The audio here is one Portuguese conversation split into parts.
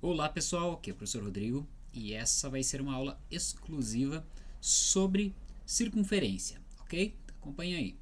Olá pessoal, aqui é o professor Rodrigo e essa vai ser uma aula exclusiva sobre circunferência, ok? Acompanha aí.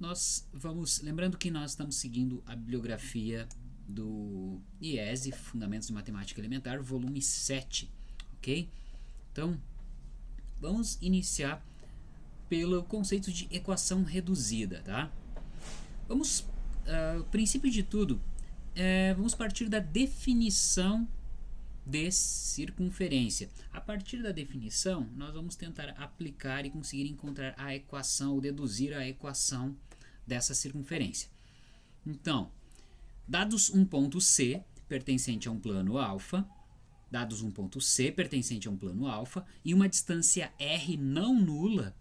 Nós vamos, lembrando que nós estamos seguindo a bibliografia do IESE, Fundamentos de Matemática Elementar, volume 7, ok? Então, vamos iniciar pelo conceito de equação reduzida, tá? Vamos, uh, princípio de tudo, é, vamos partir da definição de circunferência. A partir da definição, nós vamos tentar aplicar e conseguir encontrar a equação ou deduzir a equação dessa circunferência. Então, dados um ponto C pertencente a um plano alfa, dados um ponto C pertencente a um plano alfa e uma distância R não nula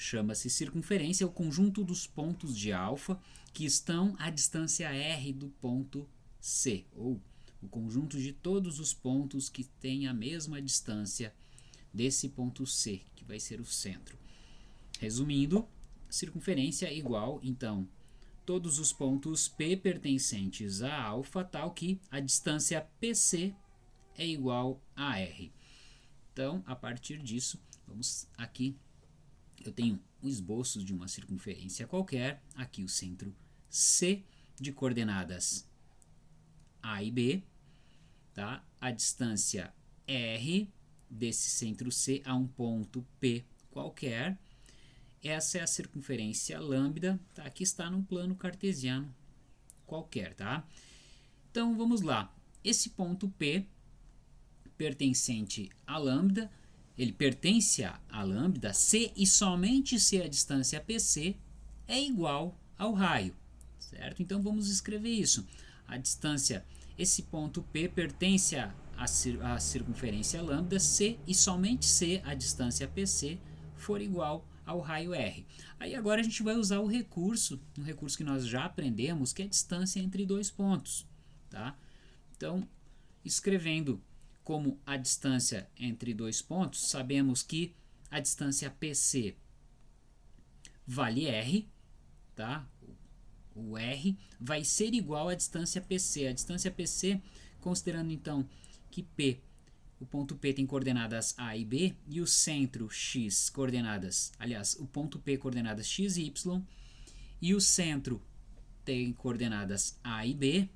Chama-se circunferência o conjunto dos pontos de alfa que estão à distância r do ponto C, ou o conjunto de todos os pontos que têm a mesma distância desse ponto C, que vai ser o centro. Resumindo, circunferência é igual, então, todos os pontos P pertencentes a alfa, tal que a distância PC é igual a R. Então, a partir disso, vamos aqui eu tenho um esboço de uma circunferência qualquer, aqui o centro C de coordenadas A e B, tá? a distância R desse centro C a um ponto P qualquer, essa é a circunferência lambda, tá? aqui está num plano cartesiano qualquer. Tá? Então vamos lá, esse ponto P pertencente a lambda ele pertence a lambda C e somente se a distância PC é igual ao raio, certo? Então vamos escrever isso. A distância, esse ponto P pertence à, à circunferência lambda C e somente se a distância PC for igual ao raio R. Aí agora a gente vai usar o recurso, um recurso que nós já aprendemos, que é a distância entre dois pontos, tá? Então, escrevendo como a distância entre dois pontos, sabemos que a distância PC vale R, tá? O R vai ser igual à distância PC. A distância PC, considerando então que P, o ponto P tem coordenadas A e B, e o centro X coordenadas, aliás, o ponto P coordenadas X e Y, e o centro tem coordenadas A e B,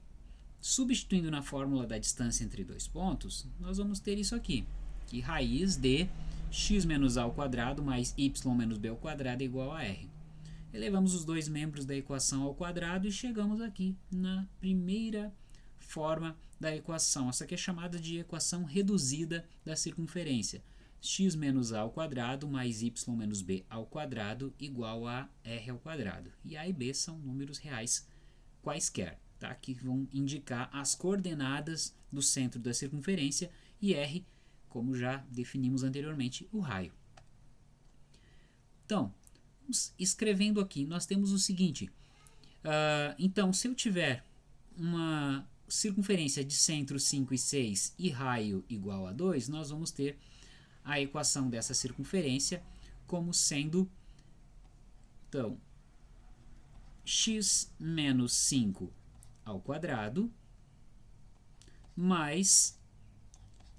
Substituindo na fórmula da distância entre dois pontos, nós vamos ter isso aqui, que raiz de x menos a ao quadrado mais y menos b ao quadrado é igual a r. Elevamos os dois membros da equação ao quadrado e chegamos aqui na primeira forma da equação. Essa aqui é chamada de equação reduzida da circunferência. x menos a ao quadrado mais y menos b ao quadrado igual a r ao quadrado. E a e b são números reais quaisquer tá? que vão indicar as coordenadas do centro da circunferência e R, como já definimos anteriormente, o raio. Então, escrevendo aqui, nós temos o seguinte. Uh, então, se eu tiver uma circunferência de centro 5 e 6 e raio igual a 2, nós vamos ter a equação dessa circunferência como sendo, então, x menos 5 ao quadrado mais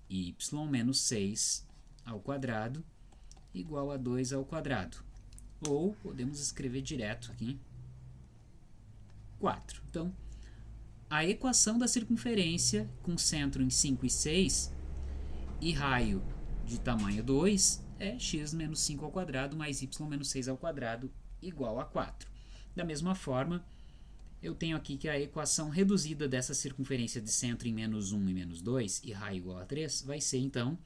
y menos 6 ao quadrado igual a 2 ao quadrado. Ou podemos escrever direto aqui 4. Então, a equação da circunferência com centro em 5 e 6 e raio de tamanho 2 é x menos 5 ao quadrado mais y menos 6 ao quadrado igual a 4. Da mesma forma, eu tenho aqui que a equação reduzida dessa circunferência de centro em menos 1 e menos 2 e raio igual a 3 vai ser, então,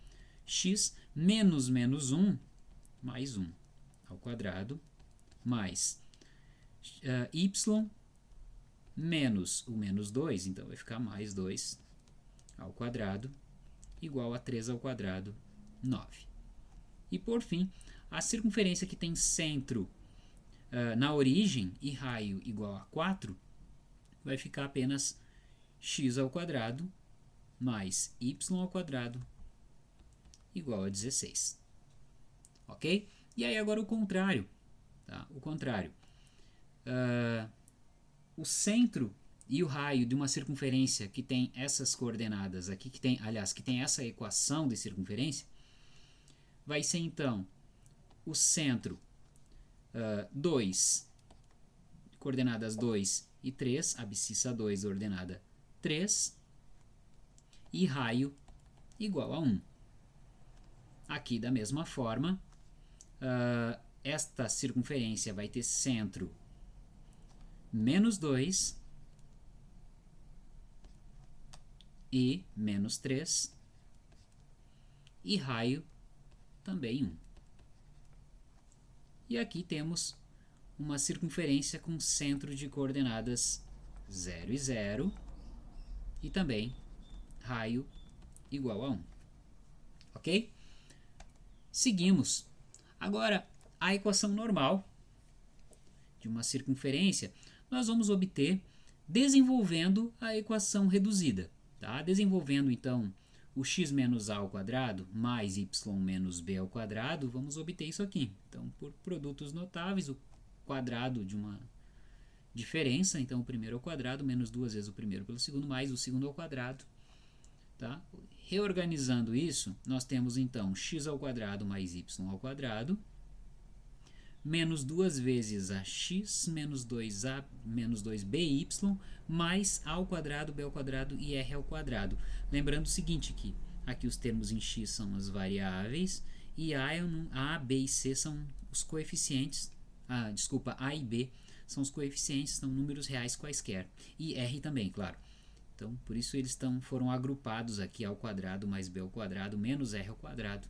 x menos menos 1 mais 1 ao quadrado mais uh, y menos o menos 2, então vai ficar mais 2 ao quadrado igual a 3 ao quadrado, 9. E por fim, a circunferência que tem centro uh, na origem e raio igual a 4 vai ficar apenas x ao quadrado mais y ao quadrado igual a 16. Ok? E aí agora o contrário. Tá? O contrário. Uh, o centro e o raio de uma circunferência que tem essas coordenadas aqui, que tem, aliás, que tem essa equação de circunferência, vai ser então o centro uh, 2, coordenadas 2 e 3, abscissa 2, ordenada 3, e raio igual a 1. Aqui, da mesma forma, uh, esta circunferência vai ter centro menos 2 e menos 3 e raio também 1. E aqui temos uma circunferência com centro de coordenadas 0 e 0 e também raio igual a 1. Ok? Seguimos. Agora, a equação normal de uma circunferência nós vamos obter desenvolvendo a equação reduzida. Tá? Desenvolvendo, então, o x menos a ao quadrado mais y menos b ao quadrado, vamos obter isso aqui. Então, por produtos notáveis, o quadrado de uma diferença, então o primeiro ao quadrado, menos duas vezes o primeiro pelo segundo, mais o segundo ao quadrado. Tá? Reorganizando isso, nós temos então x ao quadrado mais y ao quadrado, menos duas vezes ax menos 2a menos 2by mais a ao quadrado, b ao quadrado e r ao quadrado. Lembrando o seguinte que aqui os termos em x são as variáveis e a, é a, b e c são os coeficientes, ah, desculpa, a e b são os coeficientes, são números reais quaisquer. E r também, claro. Então, por isso eles tão, foram agrupados aqui ao quadrado mais b ao quadrado menos r ao quadrado,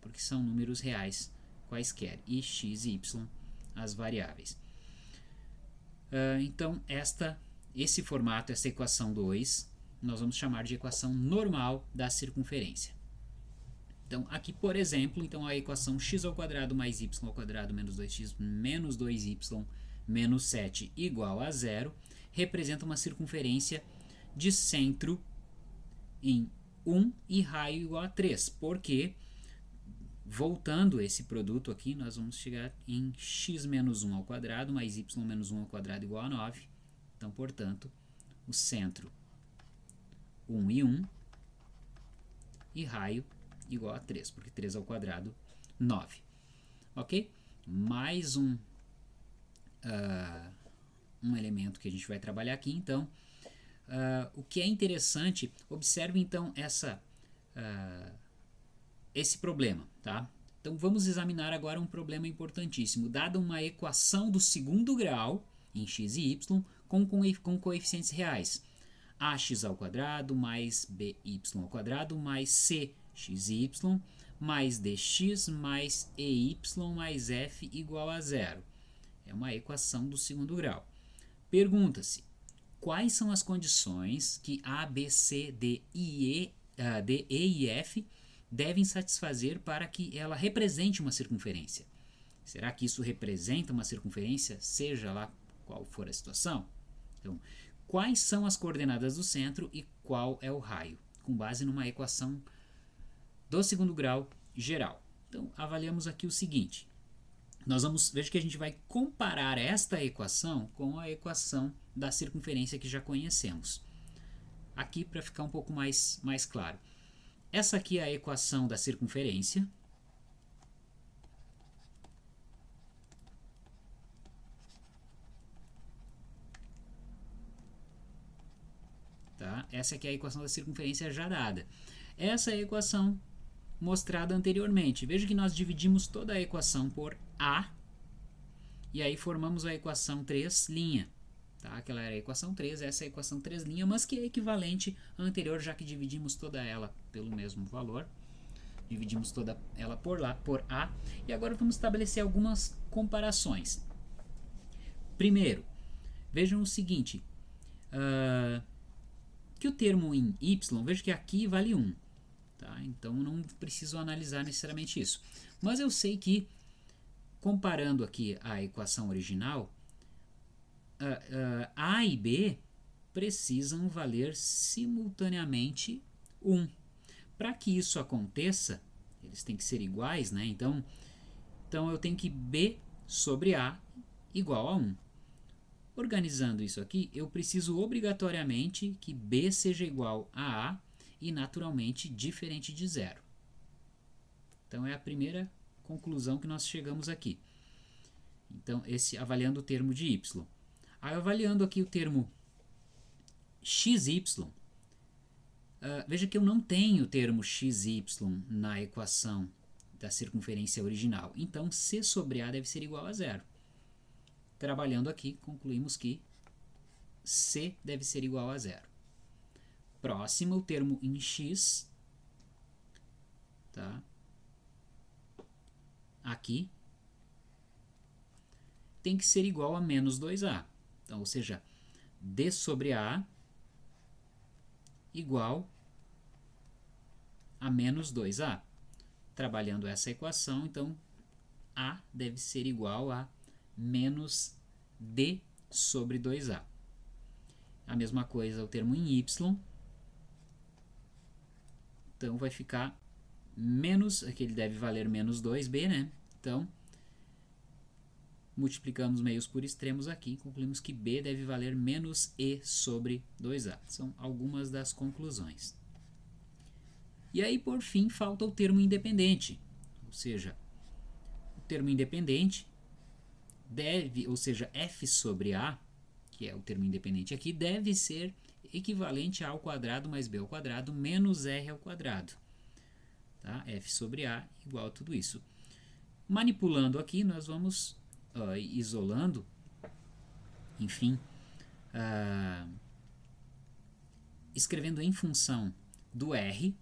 porque são números reais quaisquer, e x e y as variáveis. Uh, então, esta, esse formato, essa equação 2, nós vamos chamar de equação normal da circunferência. Então, aqui, por exemplo, então a equação x mais y menos 2x menos 2y menos 7 igual a zero representa uma circunferência de centro em 1 e raio igual a 3, porque Voltando esse produto aqui, nós vamos chegar em x menos 1 ao quadrado mais y menos 1 ao quadrado igual a 9. Então, portanto, o centro 1 e 1 e raio igual a 3, porque 3 ao quadrado, 9. Ok? Mais um, uh, um elemento que a gente vai trabalhar aqui, então. Uh, o que é interessante, observe então essa... Uh, esse problema, tá? Então vamos examinar agora um problema importantíssimo. Dada uma equação do segundo grau em x e y com, com, com coeficientes reais. ax ao quadrado mais by ao quadrado mais cxy mais dx mais ey mais f igual a zero. É uma equação do segundo grau. Pergunta-se, quais são as condições que a, b, c, d, e, e, uh, d, e e f devem satisfazer para que ela represente uma circunferência. Será que isso representa uma circunferência, seja lá qual for a situação? Então, quais são as coordenadas do centro e qual é o raio? Com base numa equação do segundo grau geral. Então, avaliamos aqui o seguinte. Nós vamos, veja que a gente vai comparar esta equação com a equação da circunferência que já conhecemos. Aqui para ficar um pouco mais, mais claro. Essa aqui é a equação da circunferência. Tá? Essa aqui é a equação da circunferência já dada. Essa é a equação mostrada anteriormente. Veja que nós dividimos toda a equação por A e aí formamos a equação 3' Tá? Aquela era a equação 3, essa é a equação 3 linha, mas que é equivalente à anterior, já que dividimos toda ela pelo mesmo valor. Dividimos toda ela por, lá, por A. E agora vamos estabelecer algumas comparações. Primeiro, vejam o seguinte. Uh, que o termo em y, veja que aqui vale 1. Tá? Então não preciso analisar necessariamente isso. Mas eu sei que, comparando aqui a equação original, uh, A e B precisam valer simultaneamente 1. Para que isso aconteça, eles têm que ser iguais, né? Então, então eu tenho que B sobre A igual a 1. Organizando isso aqui, eu preciso obrigatoriamente que b seja igual a a e naturalmente diferente de zero. Então é a primeira conclusão que nós chegamos aqui. Então, esse avaliando o termo de y. Aí, avaliando aqui o termo xy, uh, veja que eu não tenho o termo xy na equação da circunferência original. Então, c sobre a deve ser igual a zero. Trabalhando aqui, concluímos que c deve ser igual a zero. Próximo, o termo em x, tá? aqui, tem que ser igual a menos 2a. Então, ou seja, d sobre a igual a menos 2a. Trabalhando essa equação, então, a deve ser igual a menos d sobre 2a. A mesma coisa o termo em y. Então, vai ficar menos, aqui ele deve valer menos 2b, né? Então, multiplicamos meios por extremos aqui, concluímos que b deve valer menos e sobre 2a. São algumas das conclusões. E aí, por fim, falta o termo independente, ou seja, o termo independente deve, ou seja, f sobre a, que é o termo independente aqui, deve ser equivalente a ao quadrado mais b ao quadrado menos r ao quadrado. Tá? f sobre a igual a tudo isso. Manipulando aqui, nós vamos isolando, enfim, uh, escrevendo em função do r,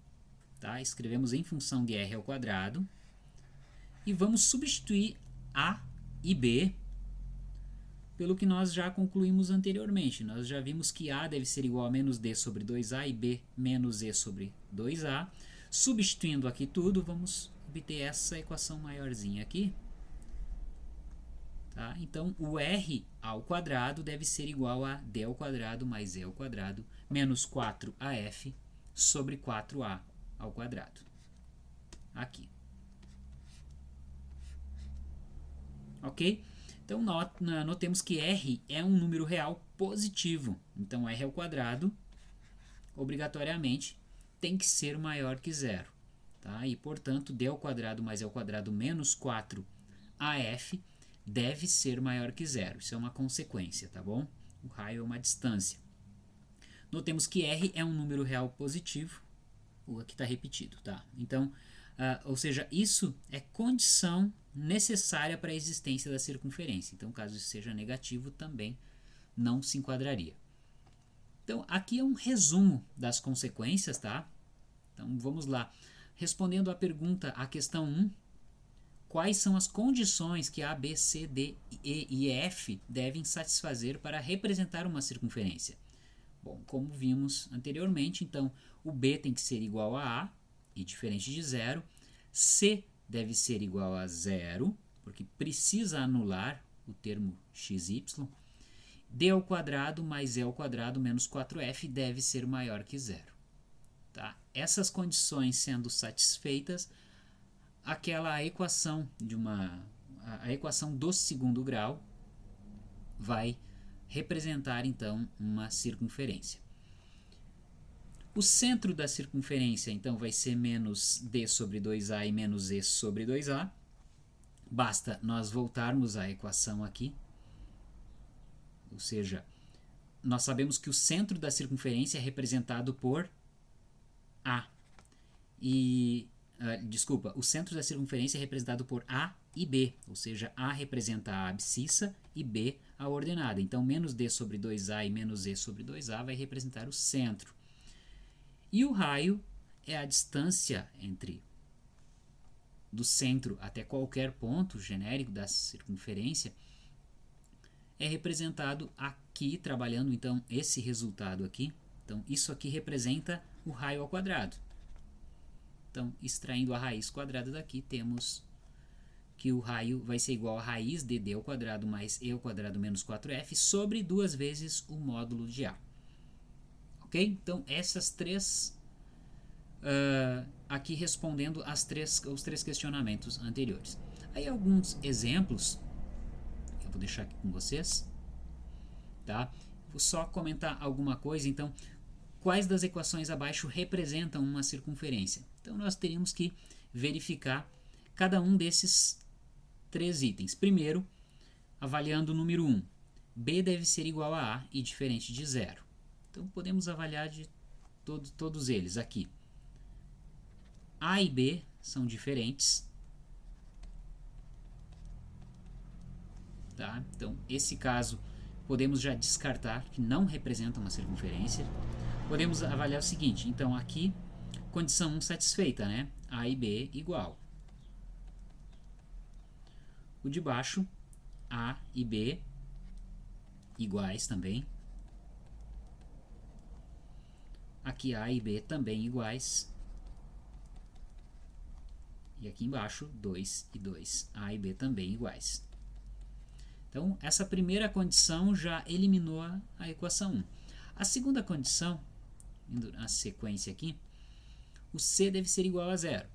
tá? escrevemos em função de r ao quadrado, e vamos substituir a e b pelo que nós já concluímos anteriormente. Nós já vimos que a deve ser igual a menos d sobre 2a e b menos e sobre 2a. Substituindo aqui tudo, vamos obter essa equação maiorzinha aqui. Tá? Então, o r ao quadrado deve ser igual a d ao quadrado mais e ao quadrado menos 4af sobre 4a ao quadrado. Aqui. Ok? Então, notemos que r é um número real positivo. Então, r ao quadrado, obrigatoriamente, tem que ser maior que zero. Tá? E, portanto, d ao quadrado mais e ao quadrado menos 4af deve ser maior que zero. Isso é uma consequência, tá bom? O raio é uma distância. Notemos que r é um número real positivo. O aqui está repetido, tá? Então, uh, ou seja, isso é condição necessária para a existência da circunferência. Então, caso isso seja negativo, também não se enquadraria. Então, aqui é um resumo das consequências, tá? Então, vamos lá. Respondendo à pergunta, a questão 1, quais são as condições que A, B, C, D, E e F devem satisfazer para representar uma circunferência? Bom, como vimos anteriormente, então, o B tem que ser igual a A, e diferente de zero. C deve ser igual a zero, porque precisa anular o termo xy d ao quadrado mais e ao quadrado menos 4f deve ser maior que zero. Tá? Essas condições sendo satisfeitas, aquela equação de uma a, equação do segundo grau vai representar então uma circunferência. O centro da circunferência então vai ser menos d sobre 2a e menos e sobre 2a. Basta nós voltarmos à equação aqui ou seja, nós sabemos que o centro da circunferência é representado por A. E, uh, desculpa, o centro da circunferência é representado por A e B, ou seja, A representa a abscissa e B a ordenada. Então, menos D sobre 2A e menos E sobre 2A vai representar o centro. E o raio é a distância entre do centro até qualquer ponto genérico da circunferência, é representado aqui, trabalhando então esse resultado aqui. Então, isso aqui representa o raio ao quadrado. Então, extraindo a raiz quadrada daqui, temos que o raio vai ser igual a raiz de d ao quadrado mais e ao quadrado menos 4f sobre duas vezes o módulo de a. Ok? Então, essas três... Uh, aqui respondendo as três, os três questionamentos anteriores. Aí alguns exemplos vou deixar aqui com vocês. tá? Vou só comentar alguma coisa, então, quais das equações abaixo representam uma circunferência? Então, nós teríamos que verificar cada um desses três itens. Primeiro, avaliando o número 1. B deve ser igual a A e diferente de zero. Então, podemos avaliar de todo, todos eles aqui. A e B são diferentes. Tá? Então, esse caso, podemos já descartar que não representa uma circunferência. Podemos avaliar o seguinte, então aqui, condição 1 satisfeita, né? A e B igual. O de baixo, A e B iguais também. Aqui A e B também iguais. E aqui embaixo, 2 e 2. A e B também iguais. Então, essa primeira condição já eliminou a equação 1. A segunda condição, indo na sequência aqui, o C deve ser igual a zero.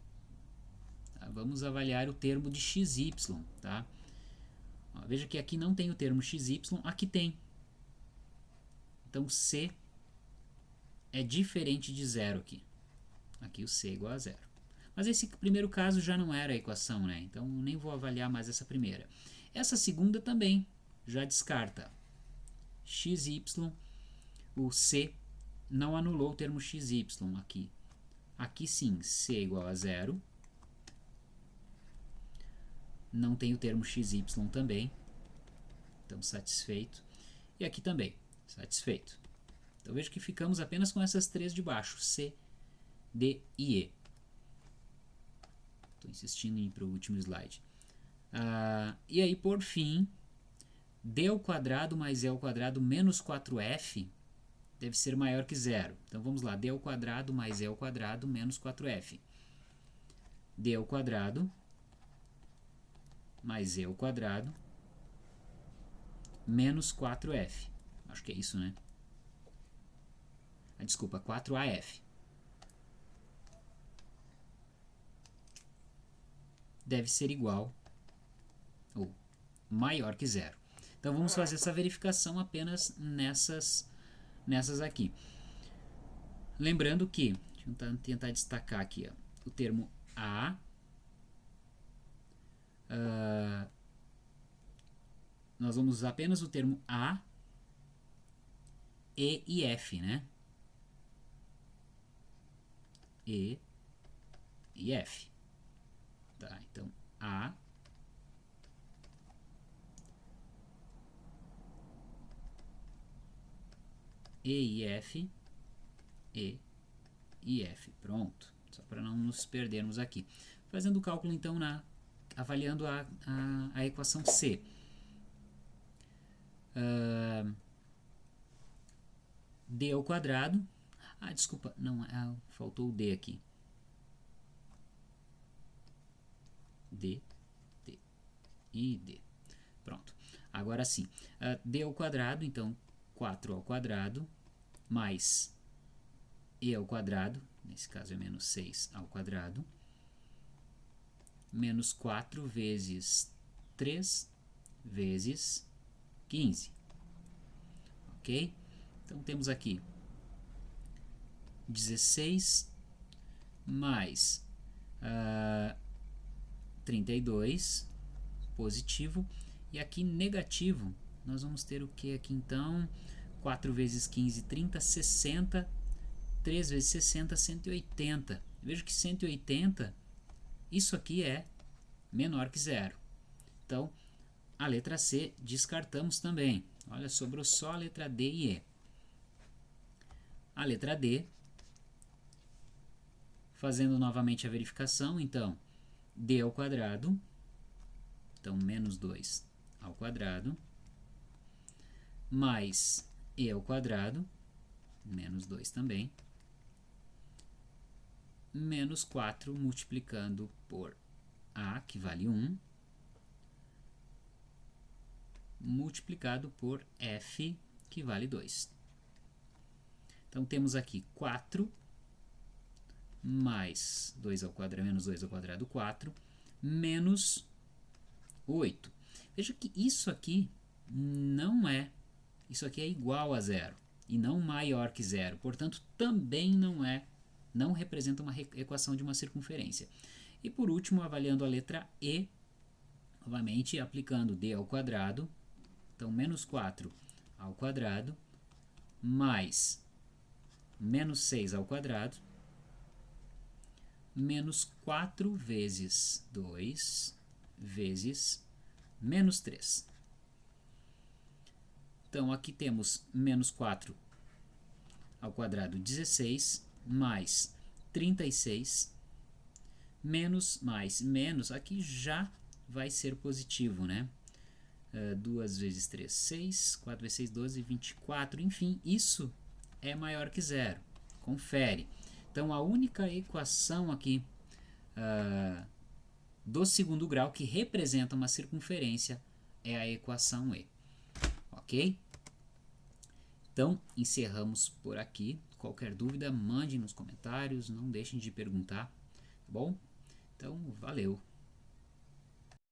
Tá? Vamos avaliar o termo de xy. Tá? Ó, veja que aqui não tem o termo xy, aqui tem. Então, C é diferente de zero aqui. Aqui o C é igual a zero. Mas esse primeiro caso já não era a equação, né? Então nem vou avaliar mais essa primeira. Essa segunda também já descarta. xy, o c não anulou o termo xy aqui. Aqui sim, c é igual a zero. Não tem o termo xy também. Então satisfeito. E aqui também, satisfeito. Então veja que ficamos apenas com essas três de baixo, C, D e E. Estou insistindo em ir para o último slide. Ah, e aí, por fim, d ao quadrado mais e ao quadrado menos 4f deve ser maior que zero. Então, vamos lá. d ao quadrado mais e ao quadrado menos 4f. d ao quadrado mais e ao quadrado menos 4f. Acho que é isso, né? Desculpa, 4af. deve ser igual ou maior que zero. Então vamos fazer essa verificação apenas nessas, nessas aqui. Lembrando que, deixa eu tentar destacar aqui, ó, o termo A, uh, nós vamos usar apenas o termo A, E e F, né? E e F. Tá, então A E e F E e F. Pronto. Só para não nos perdermos aqui. Fazendo o cálculo então na avaliando a, a, a equação C. Uh, D ao quadrado. Ah, desculpa, não, ah, faltou o D aqui. D, D e D. Pronto. Agora sim, uh, D ao quadrado, então 4 ao quadrado, mais E ao quadrado, nesse caso é menos 6 ao quadrado, menos 4 vezes 3 vezes 15. Ok? Então temos aqui 16 mais uh, 32 positivo. E aqui negativo nós vamos ter o que aqui então? 4 vezes 15 30 60 3 vezes 60 180 vejo que 180 isso aqui é menor que zero. Então a letra C descartamos também. Olha sobrou só a letra D e E. A letra D fazendo novamente a verificação então d ao quadrado, então menos 2 ao quadrado, mais e ao quadrado, menos 2 também, menos 4 multiplicando por a, que vale 1, multiplicado por f, que vale 2. Então, temos aqui 4 mais 2 ao quadrado, menos 2 ao quadrado, 4, menos 8. Veja que isso aqui não é isso aqui é igual a zero e não maior que zero. Portanto, também não é, não representa uma equação de uma circunferência. E por último, avaliando a letra E, novamente aplicando d ao quadrado, então menos 4 ao quadrado, mais menos 6 ao quadrado, menos 4 vezes 2 vezes menos 3. Então, aqui temos menos 4 ao quadrado, 16, mais 36, menos, mais, menos, aqui já vai ser positivo, né? Uh, 2 vezes 3, 6, 4 vezes 6, 12, 24, enfim, isso é maior que zero. Confere. Então, a única equação aqui uh, do segundo grau que representa uma circunferência é a equação E. Ok? Então, encerramos por aqui. Qualquer dúvida, mande nos comentários, não deixem de perguntar, tá bom? Então, valeu!